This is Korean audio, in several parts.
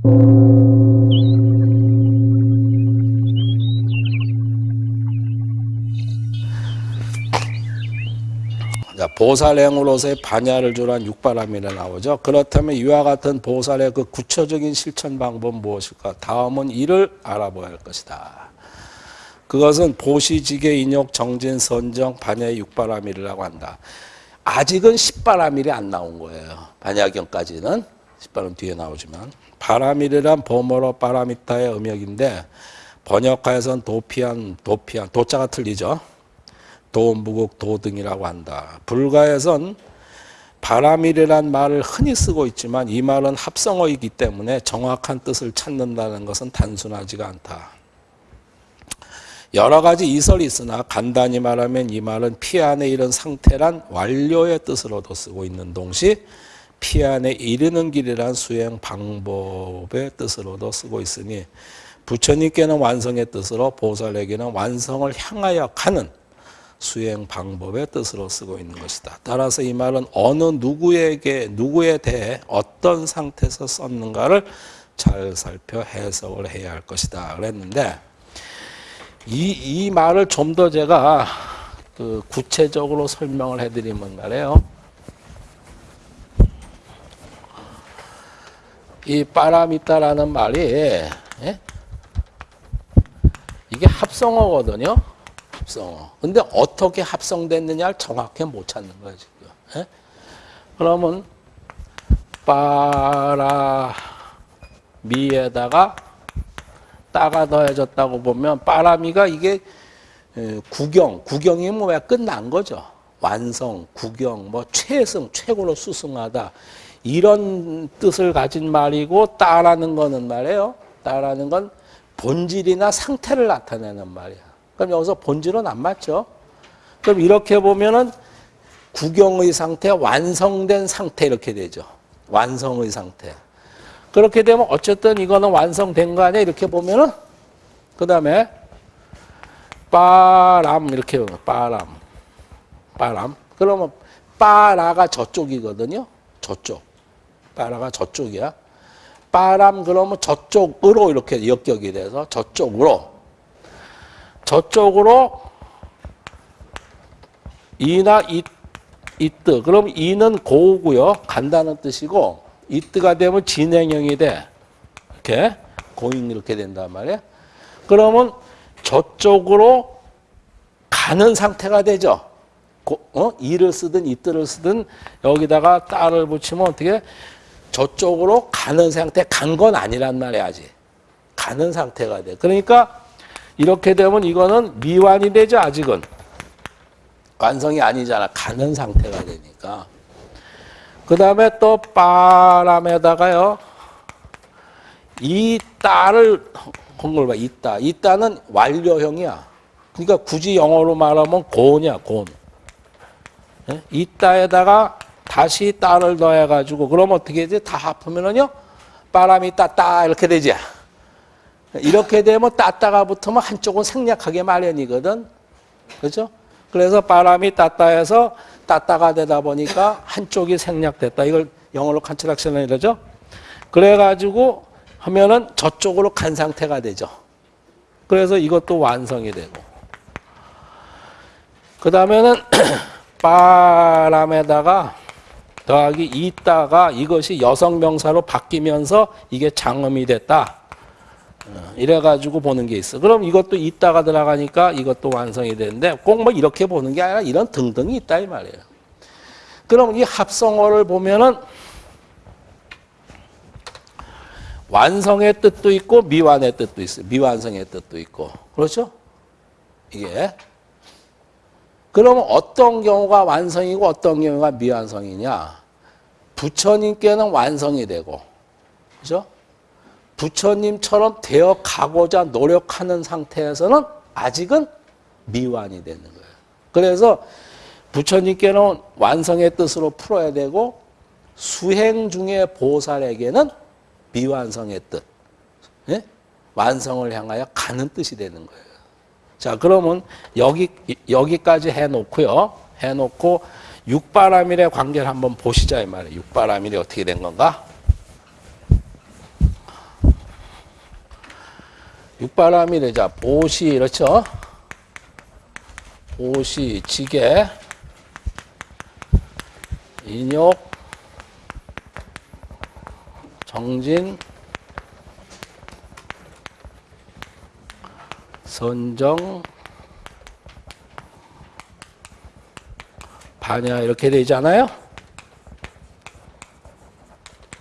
자, 보살행으로서의 반야를 주란 육바람이라 나오죠. 그렇다면 이와 같은 보살의 그 구체적인 실천 방법은 무엇일까? 다음은 이를 알아봐야 할 것이다. 그것은 보시지계 인욕 정진 선정 반야의 육바람이라고 한다. 아직은 십바람일이 안 나온 거예요. 반야경까지는 십바람 뒤에 나오지만 바람일이란 범어로 바라미타의 음역인데 번역하에선 도피한 도피한 도자가 틀리죠. 도무국 도등이라고 한다. 불가에선 바람이란 말을 흔히 쓰고 있지만 이 말은 합성어이기 때문에 정확한 뜻을 찾는다는 것은 단순하지가 않다. 여러 가지 이설이 있으나 간단히 말하면 이 말은 피 안에 이른 상태란 완료의 뜻으로도 쓰고 있는 동시 피 안에 이르는 길이란 수행 방법의 뜻으로도 쓰고 있으니 부처님께는 완성의 뜻으로 보살에게는 완성을 향하여 가는 수행 방법의 뜻으로 쓰고 있는 것이다. 따라서 이 말은 어느 누구에게 누구에 대해 어떤 상태에서 썼는가를 잘 살펴 해석을 해야 할 것이다. 그랬는데 이, 이 말을 좀 더 제가 그 구체적으로 설명을 해드리면 말이에요. 이 빠라미타라는 말이 예? 이게 합성어거든요. 합성어. 근데 어떻게 합성됐느냐를 정확히 못 찾는 거예요, 지금. 예? 그러면 빠라미에다가 따가 더해졌다고 보면 빠라미가 이게 구경, 구경이면 왜 끝난 거죠. 완성, 구경, 뭐 최승, 최고로 수승하다. 이런 뜻을 가진 말이고 따라는 거는 말이에요. 따라는 건 본질이나 상태를 나타내는 말이야. 그럼 여기서 본질은 안 맞죠? 그럼 이렇게 보면은 구경의 상태, 완성된 상태 이렇게 되죠. 완성의 상태. 그렇게 되면 어쨌든 이거는 완성된 거 아니야? 이렇게 보면은 그 다음에 빠람 이렇게 보면 빠람 빠람 그러면 빠라가 저쪽이거든요. 저쪽 빠라가 저쪽이야. 빠람 그러면 저쪽으로 이렇게 역격이 돼서 저쪽으로 저쪽으로 이나 이, 이뜨 그럼 이는 고우고요. 간다는 뜻이고 이뜨가 되면 진행형이 돼. 이렇게 고잉 이렇게 된단 말이야. 그러면 저쪽으로 가는 상태가 되죠. 고, 어? 이를 쓰든 이뜨를 쓰든 여기다가 따를 붙이면 어떻게 저쪽으로 가는 상태 간 건 아니란 말이야 아직. 가는 상태가 돼. 그러니까 이렇게 되면 이거는 미완이 되죠 아직은. 완성이 아니잖아. 가는 상태가 되니까. 그 다음에 또 바람에다가요. 이 따를 한걸 봐. 있다. 있다는 완료형이야. 그러니까 굳이 영어로 말하면 곤이야. 곤. 예? 있다에다가 다시 따를 더해가지고 그럼 어떻게 되지? 다 합하면은요. 바람이 따따 이렇게 되지. 이렇게 되면 따따가 붙으면 한쪽은 생략하게 마련이거든. 그렇죠? 그래서 바람이 따따해서 따따가 되다 보니까 한쪽이 생략됐다. 이걸 영어로 컨트락션을 이러죠. 그래가지고 하면은 저쪽으로 간 상태가 되죠. 그래서 이것도 완성이 되고. 그 다음에는 바람에다가 더하기 있다가 이것이 여성 명사로 바뀌면서 이게 장음이 됐다. 어, 이래가지고 보는 게 있어. 그럼 이것도 있다가 들어가니까 이것도 완성이 되는데 꼭 뭐 이렇게 보는 게 아니라 이런 등등이 있다 이 말이에요. 그럼 이 합성어를 보면은 완성의 뜻도 있고 미완의 뜻도 있어요. 미완성의 뜻도 있고. 그렇죠? 이게. 그러면 어떤 경우가 완성이고 어떤 경우가 미완성이냐? 부처님께는 완성이 되고. 그죠? 부처님처럼 되어 가고자 노력하는 상태에서는 아직은 미완이 되는 거예요. 그래서 부처님께는 완성의 뜻으로 풀어야 되고 수행 중에 보살에게는 미완성의 뜻, 예? 완성을 향하여 가는 뜻이 되는 거예요. 자, 그러면 여기 여기까지 해놓고요. 해놓고 육바라밀의 관계를 한번 보시자 이 말이에요. 육바라밀이 어떻게 된 건가? 육바람이래. 자, 보시, 그렇죠? 보시, 지게, 인욕, 정진, 선정, 반야 이렇게 되잖아요.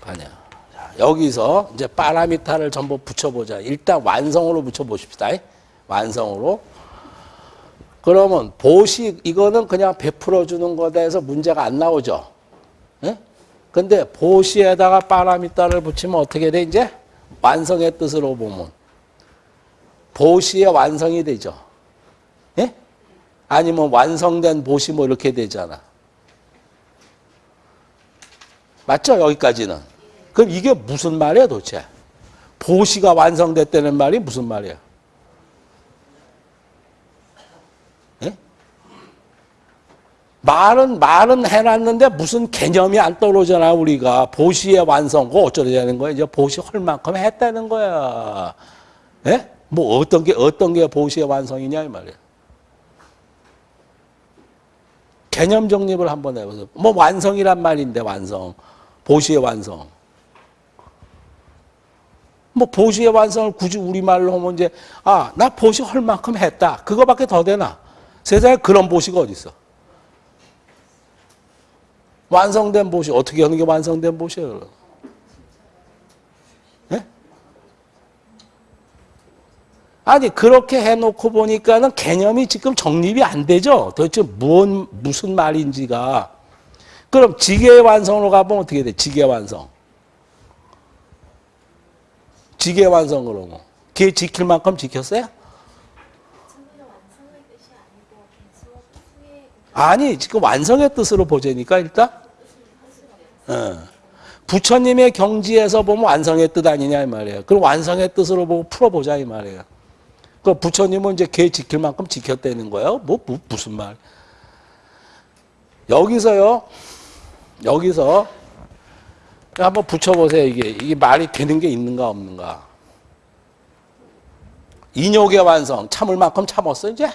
반야. 자, 여기서 이제 파라미타를 전부 붙여보자. 일단 완성으로 붙여보십시다. 완성으로. 그러면 보시 이거는 그냥 베풀어 주는 거에 대해서 문제가 안 나오죠. 예? 근데 보시에다가 파라미타를 붙이면 어떻게 돼 이제 완성의 뜻으로 보면 보시의 완성이 되죠. 예? 아니면 완성된 보시 뭐 이렇게 되잖아. 맞죠? 여기까지는. 그럼 이게 무슨 말이야 도대체? 보시가 완성됐다는 말이 무슨 말이야? 예? 말은 말은 해놨는데 무슨 개념이 안 떠오르잖아 우리가 보시의 완성 그 어쩌려는 거야 이제 보시 할 만큼 했다는 거야 예? 뭐 어떤 게 어떤 게 보시의 완성이냐 이 말이야 개념 정립을 한번 해보세요. 뭐 완성이란 말인데 완성. 보시의 완성. 뭐 보시의 완성을 굳이 우리말로 하면 이제 아 나 보시 할 만큼 했다. 그거밖에 더 되나? 세상에 그런 보시가 어디 있어? 완성된 보시 어떻게 하는 게 완성된 보시예요? 아니 그렇게 해놓고 보니까는 개념이 지금 정립이 안 되죠. 도대체 무슨 무슨 말인지가 그럼 지계 완성으로 가보면 어떻게 돼? 지계 완성. 지계 완성 그러면 걔 지킬 만큼 지켰어요? 아니 지금 완성의 뜻으로 보자니까 일단 어. 부처님의 경지에서 보면 완성의 뜻 아니냐 이 말이에요. 그럼 완성의 뜻으로 보고 풀어보자 이 말이에요. 그 부처님은 이제 걔 지킬 만큼 지켰다는 거예요. 뭐, 뭐 무슨 말? 여기서요. 여기서 한번 붙여보세요. 이게 이게 말이 되는 게 있는가 없는가. 인욕의 완성 참을 만큼 참았어 이제.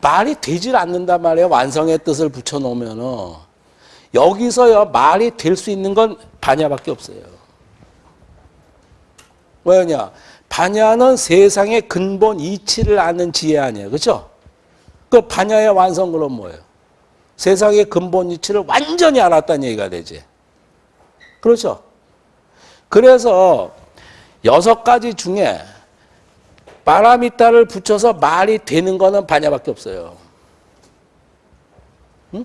말이 되질 않는단 말이에요. 완성의 뜻을 붙여놓으면은. 여기서요, 말이 될 수 있는 건 반야밖에 없어요. 왜냐? 반야는 세상의 근본 이치를 아는 지혜 아니에요. 그죠? 그 반야의 완성 그럼 뭐예요? 세상의 근본 이치를 완전히 알았다는 얘기가 되지. 그렇죠? 그래서 여섯 가지 중에 파라미타를 붙여서 말이 되는 거는 반야밖에 없어요. 응?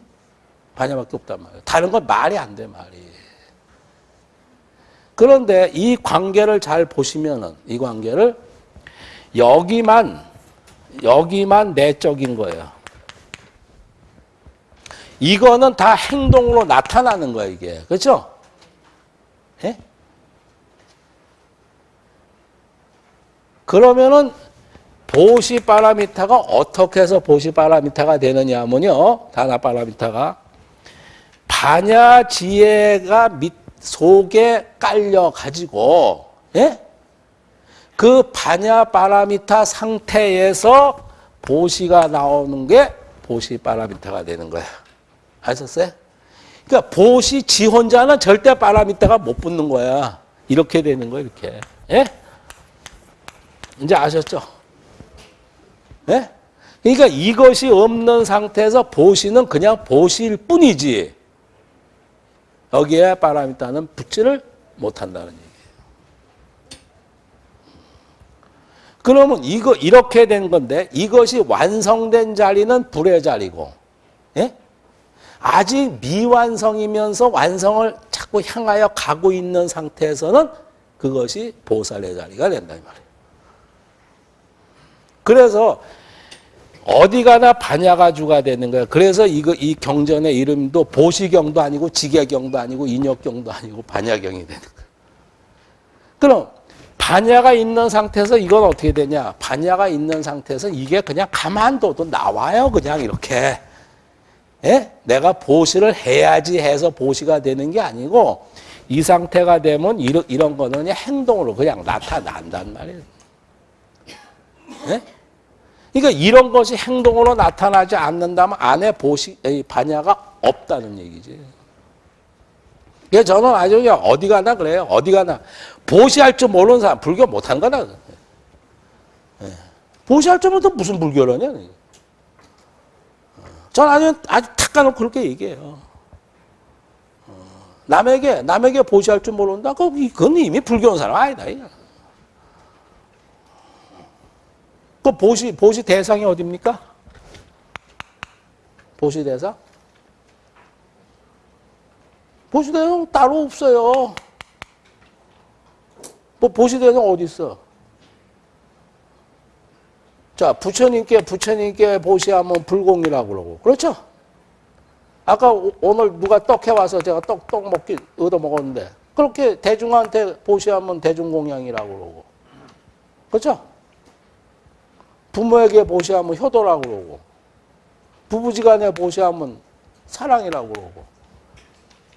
반야밖에 없단 말이에요. 다른 건 말이 안 돼, 말이. 그런데 이 관계를 잘 보시면은, 이 관계를 여기만, 여기만 내적인 거예요. 이거는 다 행동으로 나타나는 거예요, 이게. 그렇죠? 예? 그러면은 보시 파라미타가 어떻게 해서 보시 파라미타가 되느냐 하면요. 다나 파라미타가 반야 지혜가 밑 속에 깔려 가지고 예? 그 반야 파라미타 상태에서 보시가 나오는 게 보시 파라미타가 되는 거야. 아셨어요? 그러니까 보시 지 혼자는 절대 파라미타가 못 붙는 거야. 이렇게 되는 거야, 이렇게. 예? 이제 아셨죠? 예? 그러니까 이것이 없는 상태에서 보시는 그냥 보시일 뿐이지. 여기에 파라미타는 붙지를 못한다는 얘기예요. 그러면 이거 이렇게 된 건데 이것이 완성된 자리는 불의 자리고, 예? 아직 미완성이면서 완성을 자꾸 향하여 가고 있는 상태에서는 그것이 보살의 자리가 된다 이 말이에요. 그래서 어디 가나 반야가주가 되는 거예요. 그래서 이거 이 경전의 이름도 보시경도 아니고 지계경도 아니고 인역경도 아니고 반야경이 되는 거예요. 그럼 반야가 있는 상태에서 이건 어떻게 되냐? 반야가 있는 상태에서 이게 그냥 가만둬도 나와요. 그냥 이렇게. 예? 내가 보시를 해야지 해서 보시가 되는 게 아니고 이 상태가 되면 이런, 이런 거는 행동으로 그냥 나타난단 말이에요. 네? 그러니까 이런 것이 행동으로 나타나지 않는다면 안에 보시, 이 반야가 없다는 얘기지. 그래서 저는 아주 그냥 어디 가나 그래요. 어디 가나. 보시할 줄 모르는 사람, 불교 못한 거다. 예. 보시할 줄 모르는 무슨 불교라냐. 전 아주, 아주 탁 까놓고 그렇게 얘기해요. 어, 남에게, 남에게 보시할 줄 모른다? 그건 이미 불교온 사람 아니다. 이거. 그 보시, 보시 대상이 어딥니까? 보시 대상? 보시 대상 따로 없어요. 뭐 보시 대상 어디 있어? 자, 부처님께 부처님께 보시하면 불공이라고 그러고. 그렇죠? 아까 오- 오늘 누가 떡 해 와서 제가 떡, 떡 먹기 얻어 먹었는데 그렇게 대중한테 보시하면 대중공양이라고 그러고. 그렇죠? 부모에게 보시하면 효도라고 그러고. 부부지간에 보시하면 사랑이라고 그러고.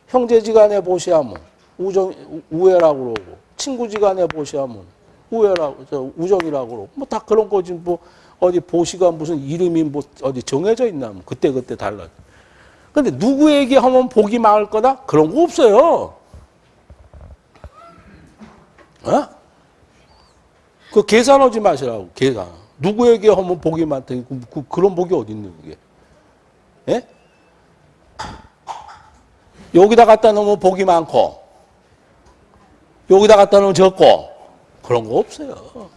형제지간에 보시하면 우정, 우애라고 그러고. 친구지간에 보시하면 우애라고, 저 우정이라고 그러고. 뭐 다 그런 거지. 뭐 어디 보시가 무슨 이름이 뭐 어디 정해져 있나. 뭐 그때 그때 달라. 근데 누구에게 하면 복이 많을 거다? 그런 거 없어요. 어? 그 계산하지 마시라고, 계산. 누구에게 하면 복이 많다니, 그, 그, 그런 복이 어디 있는 그게? 예? 여기다 갖다 놓으면 복이 많고, 여기다 갖다 놓으면 적고, 그런 거 없어요.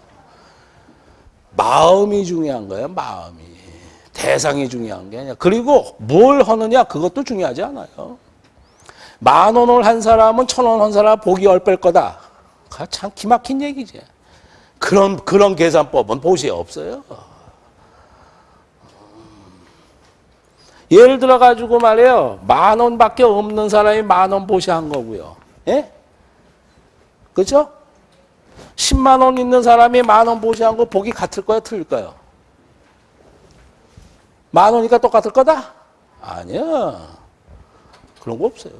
마음이 중요한 거예요, 마음이. 대상이 중요한 게 아니야. 그리고 뭘 하느냐, 그것도 중요하지 않아요. 만 원을 한 사람은 천 원 한 사람 복이 얼뺄 거다. 그거 참 기막힌 얘기지. 그런, 그런 계산법은 보시에 없어요. 예를 들어 가지고 말이에요. 만 원밖에 없는 사람이 만 원 보시한 거고요. 예? 그죠? 10만 원 있는 사람이 만 원 보시한 거 복이 같을 거야, 틀릴까요? 만 원이니까 똑같을 거다? 아니야. 그런 거 없어요.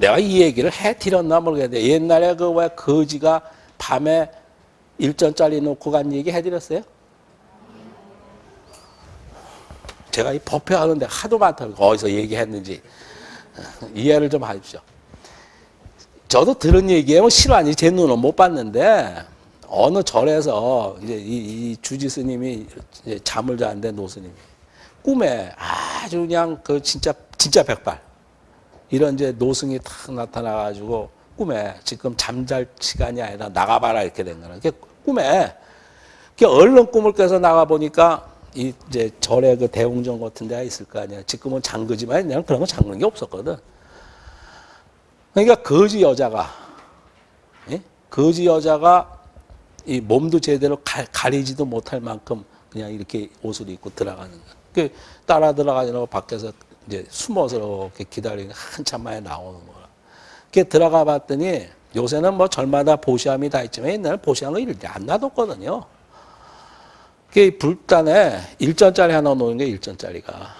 내가 이 얘기를 해드렸나 모르겠는데 옛날에 그 왜 거지가 밤에 일전짜리 놓고 간 얘기 해드렸어요? 제가 이 법회하는데 하도 많다고 어디서 얘기했는지 이해를 좀 하십시오. 저도 들은 얘기예요. 실화니 제 눈은 못 봤는데 어느 절에서 이제 이, 이 주지 스님이 잠을 자는데 노 스님이 꿈에 아주 그냥 그 진짜 진짜 백발 이런 이제 노승이 탁 나타나가지고 꿈에 지금 잠잘 시간이 아니라 나가봐라 이렇게 된 거는 그 꿈에 그 얼른 꿈을 깨서 나가 보니까 이 이제 절에 그 대웅전 같은 데가 있을 거 아니야. 지금은 잠그지만 그냥 그런 거 잠그는 게 없었거든. 그러니까 거지 여자가 예? 거지 여자가 이 몸도 제대로 가, 가리지도 못할 만큼 그냥 이렇게 옷을 입고 들어가는 거야. 그 따라 들어가려고 밖에서 이제 숨어서 이렇게 기다리는 한참 만에 나오는 거야. 그 들어가 봤더니 요새는 뭐 절마다 보시함이 다 있지만 옛날에 보시함을 이렇게 안 놔뒀거든요. 그 불단에 일전짜리 하나 놓는 게 일전짜리가.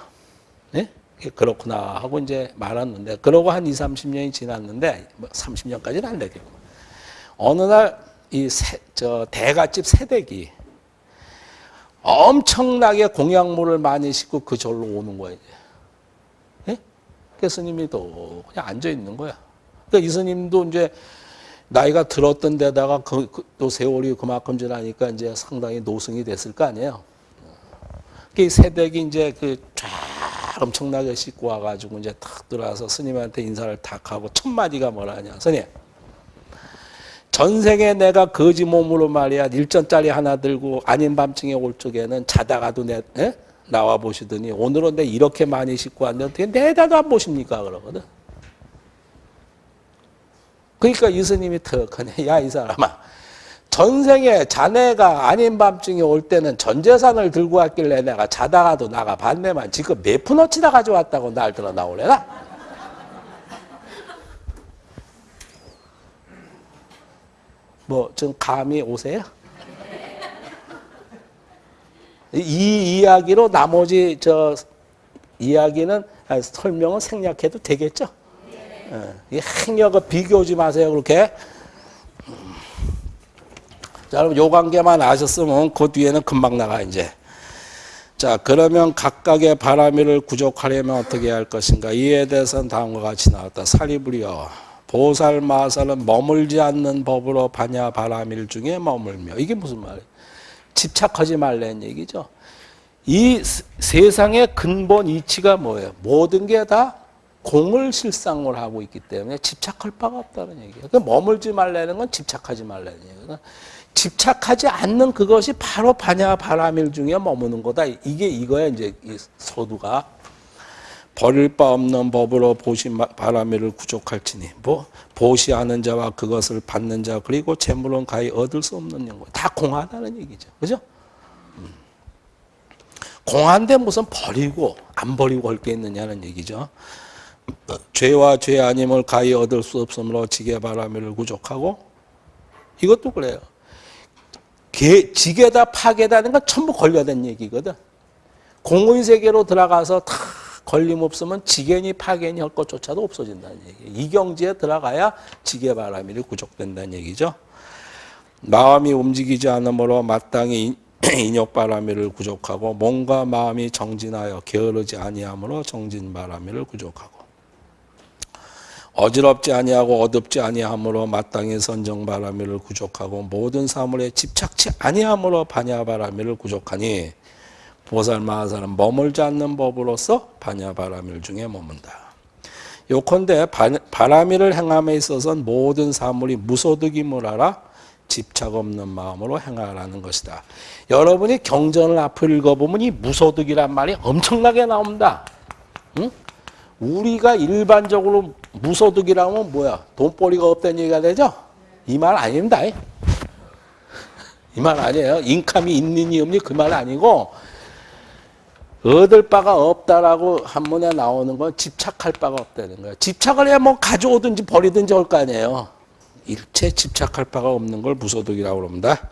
네? 그렇구나 하고 이제 말았는데 그러고 한 2, 30년이 지났는데 뭐 30년까지는 안 되겠고. 어느 날이저 대갓집 새댁이 엄청나게 공약물을 많이 싣고 그 절로 오는 거예요. 예? 그 스님이 또 그냥 앉아 있는 거야. 그러니까 이 스님도 이제 나이가 들었던 데다가 그, 그, 또 세월이 그만큼 지나니까 이제 상당히 노승이 됐을 거 아니에요. 그 새댁이 이제 그 쫙 엄청나게 싣고 와가지고 이제 탁 들어와서 스님한테 인사를 탁 하고 첫 마디가 뭐라냐. 스님. 전생에 내가 거지 몸으로 말이야 일전짜리 하나 들고 아닌 밤중에 올 적에는 자다가도 내 에? 나와 보시더니 오늘은 내 이렇게 많이 싣고 왔는데 어떻게 내다도 안 보십니까 그러거든. 그러니까 이스님이 턱하네. 야 이 사람아. 전생에 자네가 아닌 밤중에 올 때는 전 재산을 들고 왔길래 내가 자다가도 나가 봤네만 지금 몇 푼어치다 가져왔다고 날 들어 나오래나? 뭐좀 감이 오세요? 이 이야기로 나머지 저 이야기는 아, 설명은 생략해도 되겠죠? 예, 이 행여가 비교하지 마세요 그렇게. 음. 자, 여러분 요 관계만 아셨으면 그 뒤에는 금방 나가 이제. 자, 그러면 각각의 바람이를 구족하려면 어떻게 할 것인가? 이에 대해서는 다음과 같이 나왔다. 사리부리여. 보살 마살은 머물지 않는 법으로 반야 바람일 중에 머물며. 이게 무슨 말이에요? 집착하지 말라는 얘기죠. 이 세상의 근본 이치가 뭐예요? 모든 게 다 공을 실상을 하고 있기 때문에 집착할 바가 없다는 얘기예요. 그 머물지 말라는 건 집착하지 말라는 얘기예요. 집착하지 않는 그것이 바로 반야 바람일 중에 머무는 거다. 이게 이거야 이제 이 서두가 버릴 바 없는 법으로 보시 바람일을 구족할지니 뭐 보시하는 자와 그것을 받는 자 그리고 재물은 가히 얻을 수 없는 영광 다 공하다는 얘기죠. 그죠? 음. 공한데 무슨 버리고 안 버리고 할 게 있느냐는 얘기죠. 죄와 죄 아님을 가히 얻을 수 없으므로 지게 바람을 구족하고 이것도 그래요. 개, 지게다 파괴다는 건 전부 걸려된 얘기거든. 공의 세계로 들어가서 다 걸림 없으면 지견이 파견이 할 것조차도 없어진다는 얘기예요. 이 경지에 들어가야 지게 바람이 구족된다는 얘기죠. 마음이 움직이지 않으므로 마땅히 인욕바람이를 구족하고 몸과 마음이 정진하여 게으르지 아니하므로 정진바람이를 구족하고 어지럽지 아니하고 어둡지 아니하므로 마땅히 선정바람이를 구족하고 모든 사물에 집착치 아니하므로 반야바람이를 구족하니 보살 마하사는 머물지 않는 법으로서 반야바람일 중에 머문다. 요컨대 바람이를 행함에 있어서는 모든 사물이 무소득임을 알아 집착 없는 마음으로 행하라는 것이다. 여러분이 경전을 앞을 읽어보면 이 무소득이란 말이 엄청나게 나옵니다. 응? 우리가 일반적으로 무소득이라면 뭐야? 돈벌이가 없다는 얘기가 되죠? 이 말 아닙니다. 이 말 아니에요. 인감이 있느니 없니 그 말 아니고 얻을 바가 없다라고 한문에 나오는 건 집착할 바가 없다는 거예요. 집착을 해야 뭐 가져오든지 버리든지 할거 아니에요. 일체 집착할 바가 없는 걸 무소득이라고 합니다.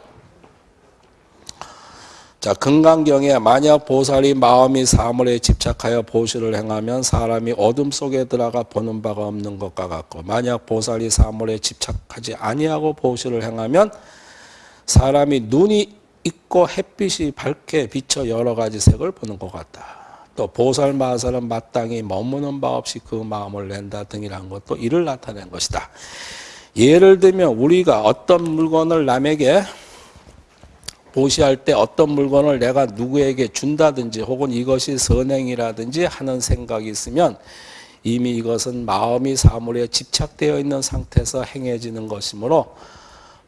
자, 금강경에 만약 보살이 마음이 사물에 집착하여 보시를 행하면 사람이 어둠 속에 들어가 보는 바가 없는 것과 같고 만약 보살이 사물에 집착하지 아니하고 보시를 행하면 사람이 눈이 있고 햇빛이 밝게 비쳐 여러 가지 색을 보는 것 같다. 또 보살 마살은 마땅히 머무는 바 없이 그 마음을 낸다 등이란 것도 이를 나타낸 것이다. 예를 들면 우리가 어떤 물건을 남에게 보시할 때 어떤 물건을 내가 누구에게 준다든지 혹은 이것이 선행이라든지 하는 생각이 있으면 이미 이것은 마음이 사물에 집착되어 있는 상태에서 행해지는 것이므로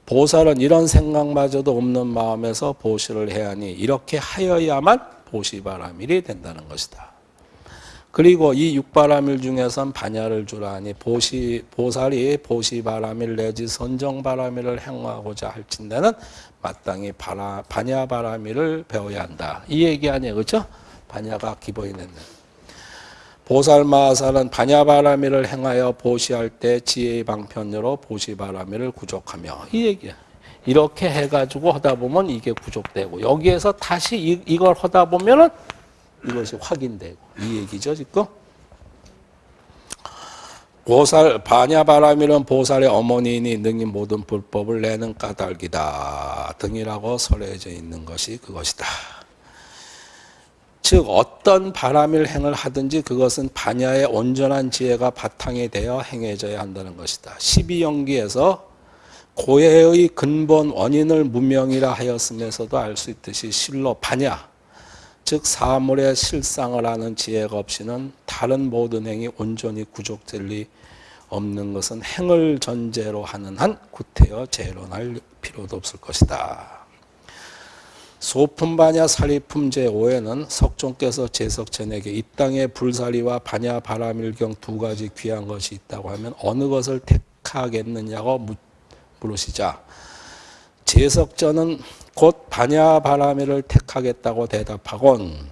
보살은 이런 생각마저도 없는 마음에서 보시를 해야 하니 이렇게 하여야만 보시바라밀이 된다는 것이다. 그리고 이 육바라밀 중에선 반야를 주라니 보시 보살이 보시바라밀 내지 선정바라밀을 행하고자 할진대는 마땅히 바라, 반야바라밀을 배워야 한다. 이 얘기 아니에요, 그렇죠? 반야가 기본이 됐네. 보살마살은 반야바라밀을 행하여 보시할 때 지혜의 방편으로 보시바라밀을 구족하며 이 얘기야. 이렇게 해가지고 하다 보면 이게 구족되고 여기에서 다시 이, 이걸 하다 보면은 이것이 확인되고 이 얘기죠 지금. 보살 반야바라밀은 보살의 어머니니 능히 모든 불법을 내는 까닭이다 등이라고 설해져 있는 것이 그것이다. 즉 어떤 바람일 행을 하든지 그것은 반야의 온전한 지혜가 바탕이 되어 행해져야 한다는 것이다. 12연기에서 고해의 근본 원인을 무명이라 하였음에서도 알 수 있듯이 실로 반야 즉 사물의 실상을 아는 지혜가 없이는 다른 모든 행이 온전히 구족될 리 없는 것은 행을 전제로 하는 한 구태여 재론할 필요도 없을 것이다. 소품 반야 사리 품 제 5에는 석종께서 제석천에게 이 땅에 불사리와 반야 바라밀경 두 가지 귀한 것이 있다고 하면 어느 것을 택하겠느냐고 물으시자 제석전은 곧 반야 바라밀을 택하겠다고 대답하곤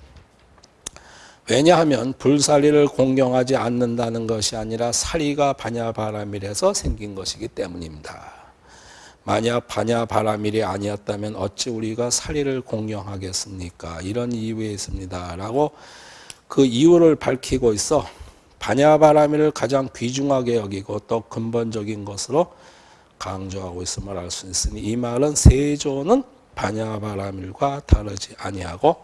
왜냐하면 불사리를 공경하지 않는다는 것이 아니라 사리가 반야 바라밀에서 생긴 것이기 때문입니다. 만약 반야 바라밀이 아니었다면 어찌 우리가 사리를 공경하겠습니까? 이런 이유에 있습니다. 라고 그 이유를 밝히고 있어 반야바라밀을 가장 귀중하게 여기고 또 근본적인 것으로 강조하고 있음을 알 수 있으니 이 말은 세조는 반야바라밀과 다르지 아니하고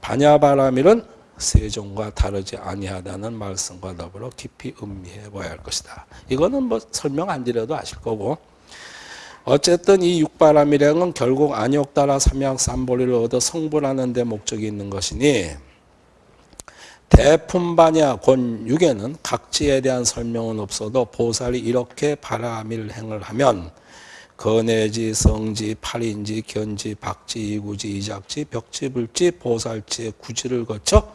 반야바라밀은 세종과 다르지 아니하다는 말씀과 더불어 깊이 음미해 봐야 할 것이다. 이거는 뭐 설명 안 드려도 아실 거고 어쨌든 이 육바람이라는 결국 안욕따라 삼양 삼보리를 얻어 성불하는 데 목적이 있는 것이니 대품반야 곤육에는 각지에 대한 설명은 없어도 보살이 이렇게 바라밀 행을 하면 건해지, 성지, 팔인지, 견지, 박지, 이구지, 이작지, 벽지, 불지, 보살지의 구지를 거쳐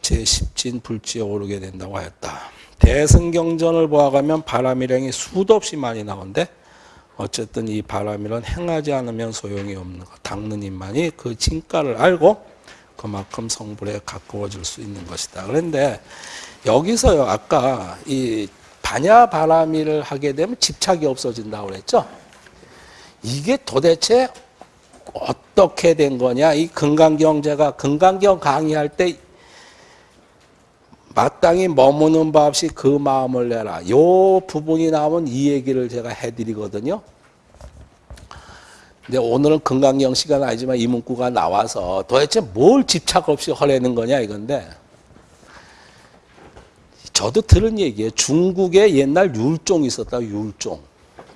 제10진 불지에 오르게 된다고 하였다. 대승경전을 보아가면 바람일행이 수도 없이 많이 나오는데 어쨌든 이 바람일은 행하지 않으면 소용이 없는 것. 닦는 입만이 그 진가를 알고 그만큼 성불에 가까워질 수 있는 것이다. 그런데 여기서요, 아까 이 반야 바람일을 하게 되면 집착이 없어진다고 그랬죠? 이게 도대체 어떻게 된 거냐? 이 금강경제가 금강경 강의할 때 마땅히 머무는 바 없이 그 마음을 내라. 요 부분이 나오면 이 얘기를 제가 해드리거든요. 근데 오늘은 금강경 시간 아니지만 이 문구가 나와서 도대체 뭘 집착 없이 허내는 거냐 이건데 저도 들은 얘기예요. 중국에 옛날 율종이 있었다. 율종.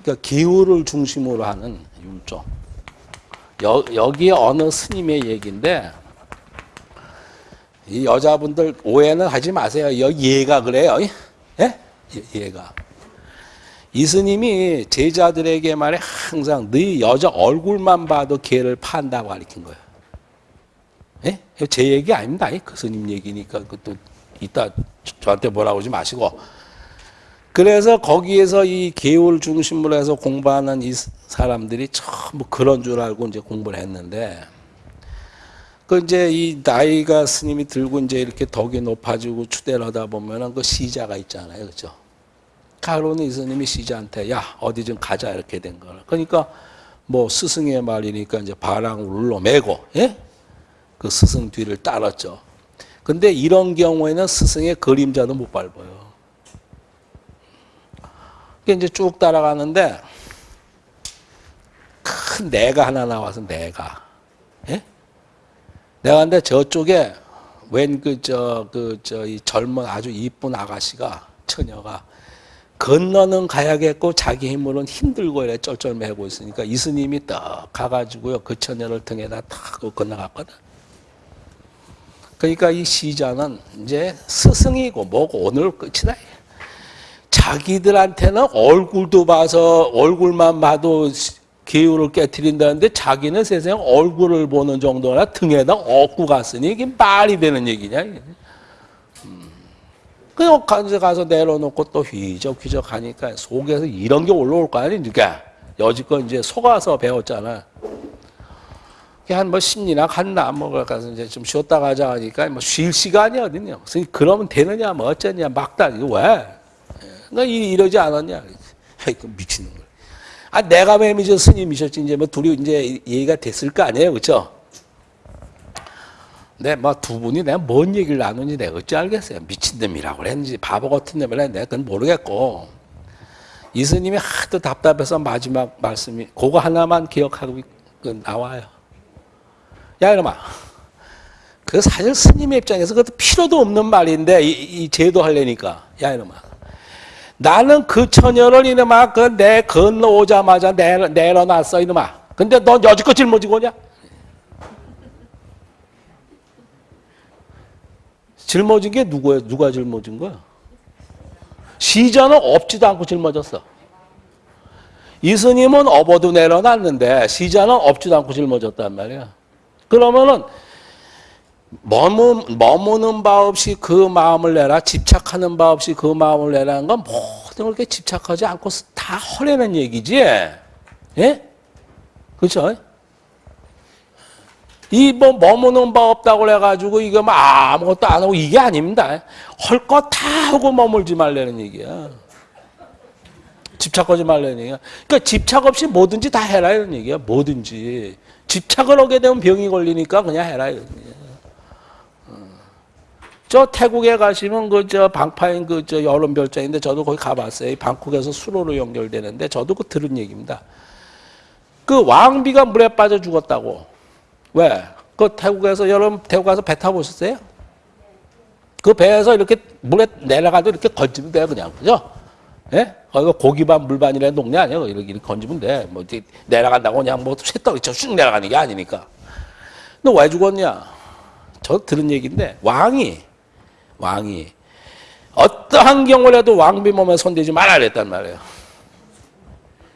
그러니까 기후를 중심으로 하는 율종. 여, 여기에 어느 스님의 얘기인데 이 여자분들 오해는 하지 마세요. 얘가 그래요. 예? 얘가. 이 스님이 제자들에게 말해 항상 네 여자 얼굴만 봐도 개를 판다고 가르친 거예요. 예? 제 얘기 아닙니다. 그 스님 얘기니까 그것도 이따 저한테 뭐라고 하지 마시고. 그래서 거기에서 이 개울 중심으로 해서 공부하는 이 사람들이 전부 그런 줄 알고 이제 공부를 했는데 그 이제 이 나이가 스님이 들고 이제 이렇게 덕이 높아지고 추대를 하다 보면은 그 시자가 있잖아요. 그죠? 가로는 이 스님이 시자한테 야, 어디 좀 가자 이렇게 된 거라. 그러니까 뭐 스승의 말이니까 이제 바랑을 울러 매고 예? 그 스승 뒤를 따랐죠. 근데 이런 경우에는 스승의 그림자도 못 밟아요. 이제 쭉 따라가는데 큰 내가 하나 나와서 내가 예? 내가 근데 저쪽에 웬 그 저 그 저 이 젊은 아주 이쁜 아가씨가 처녀가 건너는 가야겠고 자기 힘으로는 힘들고 이래 쩔쩔매고 있으니까 이스님이 딱 가가지고요 그 처녀를 등에다 탁 건너갔거든. 그러니까 이 시자는 이제 스승이고 뭐고 오늘 끝이다. 자기들한테는 얼굴도 봐서 얼굴만 봐도 기후를 깨뜨린다는데 자기는 세상 얼굴을 보는 정도나 등에다 업고 갔으니 이게 말이 되는 얘기냐. 음. 그냥 가서, 내려놓고 또 휘적휘적 하니까 속에서 이런 게 올라올 거 아닙니까? 여지껏 이제 속아서 배웠잖아. 한뭐 심리나 갔나 뭐 가서 이제 좀 쉬었다 가자 하니까 뭐 쉴 시간이 어딨냐. 그러면 되느냐 뭐 어쩌냐 막다 이거 왜? 너 이러지 않았냐? 미치는 거. 아, 내가 뱀이죠. 스님이셨지. 이제 뭐 둘이 이제 얘기가 됐을 거 아니에요. 그죠? 네, 뭐두 분이 내가 뭔 얘기를 나누는지 내가 어찌 알겠어요. 미친놈이라고 그랬는지 바보 같은 놈이라 내가 그건 모르겠고. 이 스님이 하도 답답해서 마지막 말씀이 그거 하나만 기억하고 나와요. 야, 이놈아. 그 사실 스님의 입장에서 그것도 필요도 없는 말인데 이, 이 제도 하려니까. 야, 이놈아. 나는 그 처녀를 이놈아 그 내 건너오자마자 내려, 내려놨어 이놈아. 근데 넌 여지껏 짊어지고 오냐? 짊어진 게 누구야? 누가 짊어진 거야? 시자는 없지도 않고 짊어졌어. 이스님은 업어도 내려놨는데 시자는 없지도 않고 짊어졌단 말이야. 그러면은 머무, 머무는 바 없이 그 마음을 내라, 집착하는 바 없이 그 마음을 내라는 건 모든 걸 집착하지 않고 다 허려는 얘기지. 예? 그렇죠? 이 뭐 머무는 바 없다고 그래가지고 이거 뭐 아무것도 안 하고 이게 아닙니다. 할거다 하고 머물지 말라는 얘기야. 집착하지 말라는 얘기야. 그러니까 집착 없이 뭐든지 다 해라 이런 얘기야. 뭐든지. 집착을 하게 되면 병이 걸리니까 그냥 해라 이런 얘기야. 저 태국에 가시면 그 저 방파인 그 저 여름 별장인데 저도 거기 가봤어요. 방콕에서 수로로 연결되는데 저도 그 들은 얘기입니다. 그 왕비가 물에 빠져 죽었다고. 왜? 그 태국에서 여름 태국 가서 배 타보셨어요? 그 배에서 이렇게 물에 내려가도 이렇게 건지면 돼요, 그냥. 그죠? 예? 거기가 고기반 물반이라는 동네 아니에요. 이렇게, 이렇게 건지면 돼. 뭐, 이렇게 내려간다고 그냥 뭐 쇳덩이처럼 쑥 내려가는 게 아니니까. 너 왜 죽었냐? 저 들은 얘기인데, 왕이, 왕이, 어떠한 경우라도 왕비 몸에 손대지 말아야 했단 말이에요.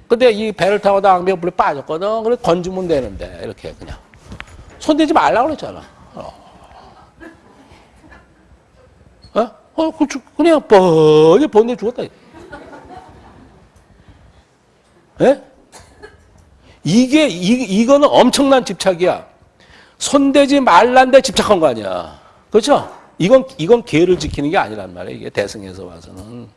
근데 이 배를 타고 왕비가 물에 빠졌거든. 그래 건지면 되는데, 이렇게 그냥. 손대지 말라고 그랬잖아. 어? 어, 그 죽- 그냥 뻔히 번뇌 죽었다. 예? 이게, 이, 이거는 엄청난 집착이야. 손대지 말란데 집착한 거 아니야. 그렇죠? 이건, 이건 계를 지키는 게 아니란 말이에요. 이게 대승에서 와서는.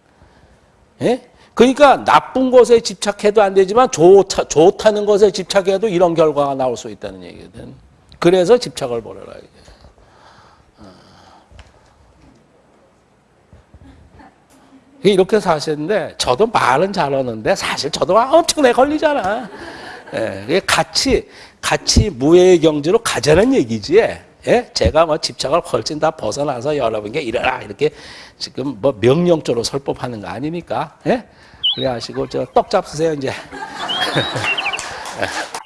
예? 그러니까 나쁜 것에 집착해도 안 되지만 좋다, 좋다는 것에 집착해도 이런 결과가 나올 수 있다는 얘기거든. 그래서 집착을 버려라. 이게. 이렇게 사시는데 저도 말은 잘하는데 사실 저도 엄청나게 걸리잖아. 예, 같이 같이 무해의 경지로 가자는 얘기지. 예? 제가 뭐 집착을 훨씬 다 벗어나서 여러분께 이래라 이렇게 지금 뭐 명령조로 설법하는 거 아니니까. 예? 그래 하시고 저 떡 잡수세요 이제. 예.